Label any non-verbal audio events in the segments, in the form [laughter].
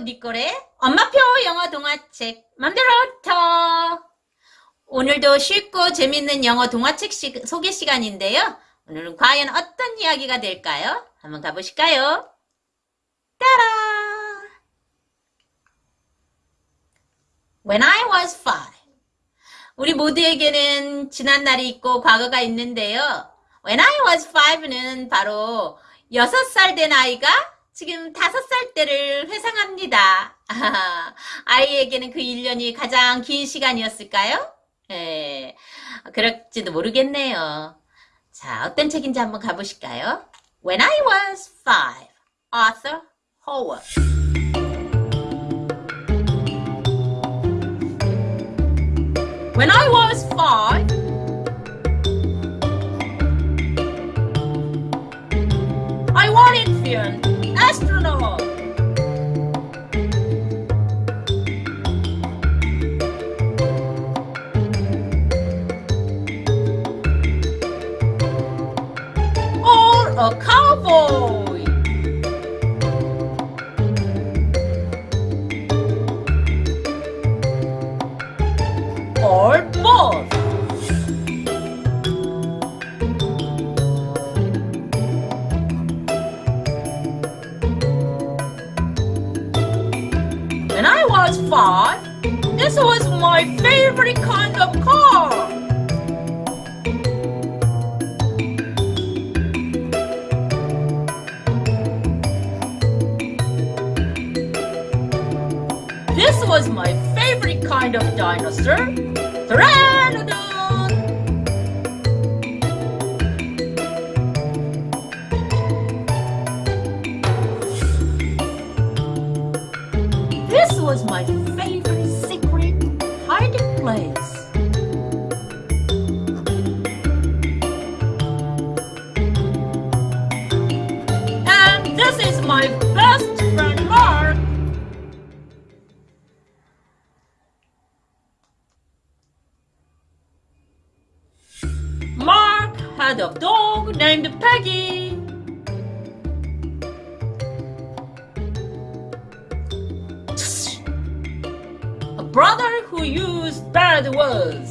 니꼬레. 엄마표 영어 동화책 맘대로터. 오늘도 쉽고 재밌는 영어 동화책 시, 소개 시간인데요. 오늘은 과연 어떤 이야기가 될까요? 한번 가보실까요? 따라! When I was five. 우리 모두에게는 지난 날이 있고 과거가 있는데요. When I was five는 바로 6살 된 아이가 지금 5살 때를 회상합니다. [laughs] 아이에게는 그 1년이 가장 긴 시간이었을까요? 예, 그럴지도 모르겠네요. 자, 어떤 책인지 한번 가보실까요? When I was five, Arthur Howard. When I was five, Or both. When I was five, this was my favorite kind of car. This was my favorite kind of dinosaur, Pteranodon. This was my favorite secret hiding place. And this is my had a dog named Peggy. A brother who used bad words.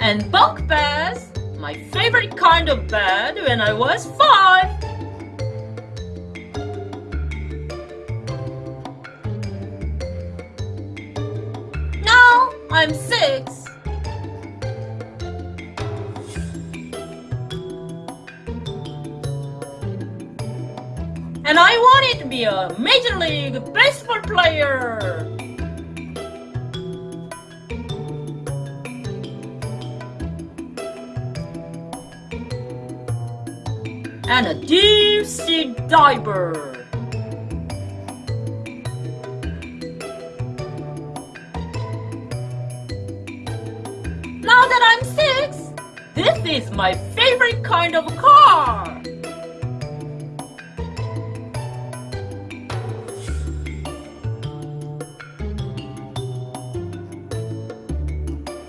And bunk beds, my favorite kind of bed when I was five. I'm six. And I wanted to be a Major League Baseball player. And a deep sea diver. That I'm six, this is my favorite kind of car.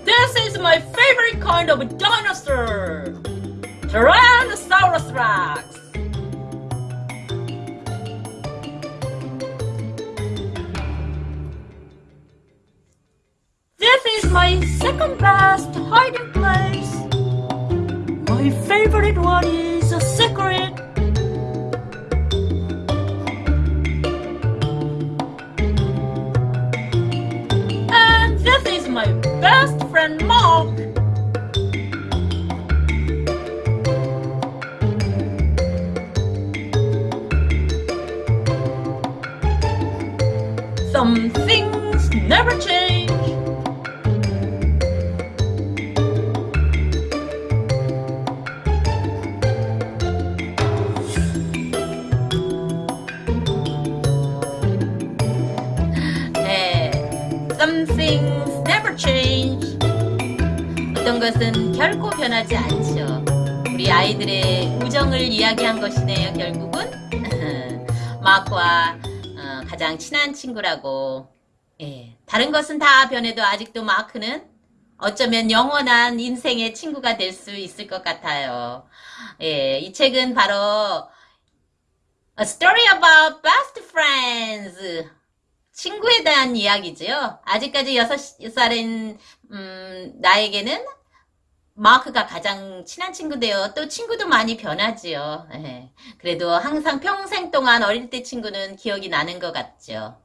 This is my favorite kind of dinosaur. Tyrannosaurus Rex. Is my second best hiding place. My favorite one is a secret. And this is my best friend Mark. Some things never change. 어떤 것은 결코 변하지 않죠. 우리 아이들의 우정을 이야기한 것이네요, 결국은. [laughs] 마크와 어, 가장 친한 친구라고. 예, 다른 것은 다 변해도 아직도 마크는 어쩌면 영원한 인생의 친구가 될 수 있을 것 같아요. 예, 이 책은 바로 A Story About Best Friends. 친구에 대한 이야기죠. 아직까지 여섯 살인 음, 나에게는 마크가 가장 친한 친구인데요. 또 친구도 많이 변하지요. 예. 그래도 항상 평생 동안 어릴 때 친구는 기억이 나는 것 같죠.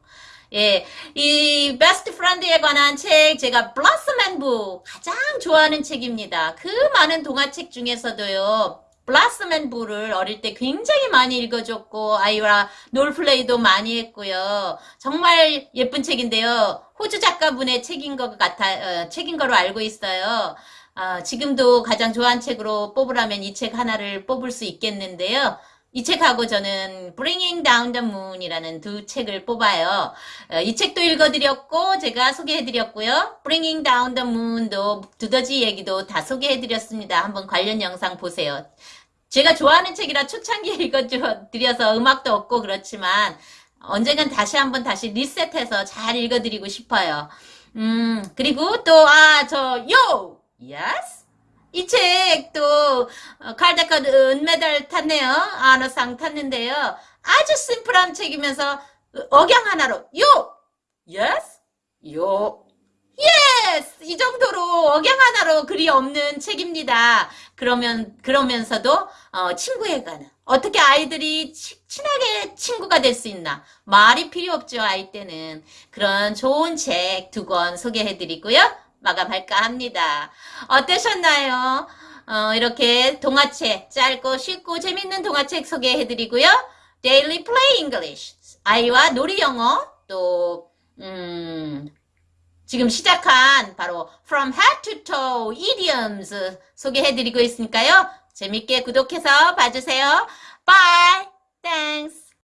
예, 이 best friend에 관한 책 제가 Blossom and Boo 가장 좋아하는 책입니다. 그 많은 동화책 중에서도요. Blossom and Boo를 어릴 때 굉장히 많이 읽어줬고 아이와 role play도 많이 했고요. 정말 예쁜 책인데요. 호주 작가분의 책인 것 같아 어, 책인 거로 알고 있어요. 아, 지금도 가장 좋아하는 책으로 뽑으라면 이 책 하나를 뽑을 수 있겠는데요. 이 책하고 저는 Bringing Down the Moon이라는 두 책을 뽑아요. 어, 이 책도 읽어드렸고 제가 소개해드렸고요. Bringing Down the Moon도 두더지 얘기도 다 소개해드렸습니다. 한번 관련 영상 보세요. 제가 좋아하는 책이라 초창기에 [laughs] 읽어드려서 음악도 없고 그렇지만 언젠간 다시 한번 다시 리셋해서 잘 읽어드리고 싶어요. 음, 그리고 또, 아, 저, 요! Yes? 이 책도 칼데커 은메달 탔네요. 아너상 탔는데요. 아주 심플한 책이면서 억양 하나로 요! Yes? 요! Yes! 이 정도로 억양 하나로 글이 없는 책입니다. 그러면 그러면서도 어, 친구에 관한 어떻게 아이들이 치, 친하게 친구가 될 수 있나 말이 필요 없죠 아이 때는 그런 좋은 책 두 권 소개해드리고요. 마감할까 합니다. 어떠셨나요? 어, 이렇게 동화책, 짧고 쉽고 재밌는 동화책 소개해드리고요. Daily Play English, 아이와 놀이 영어, 또, 음, 지금 시작한 바로 From Head to Toe Idioms 소개해드리고 있으니까요. 재밌게 구독해서 봐주세요. Bye!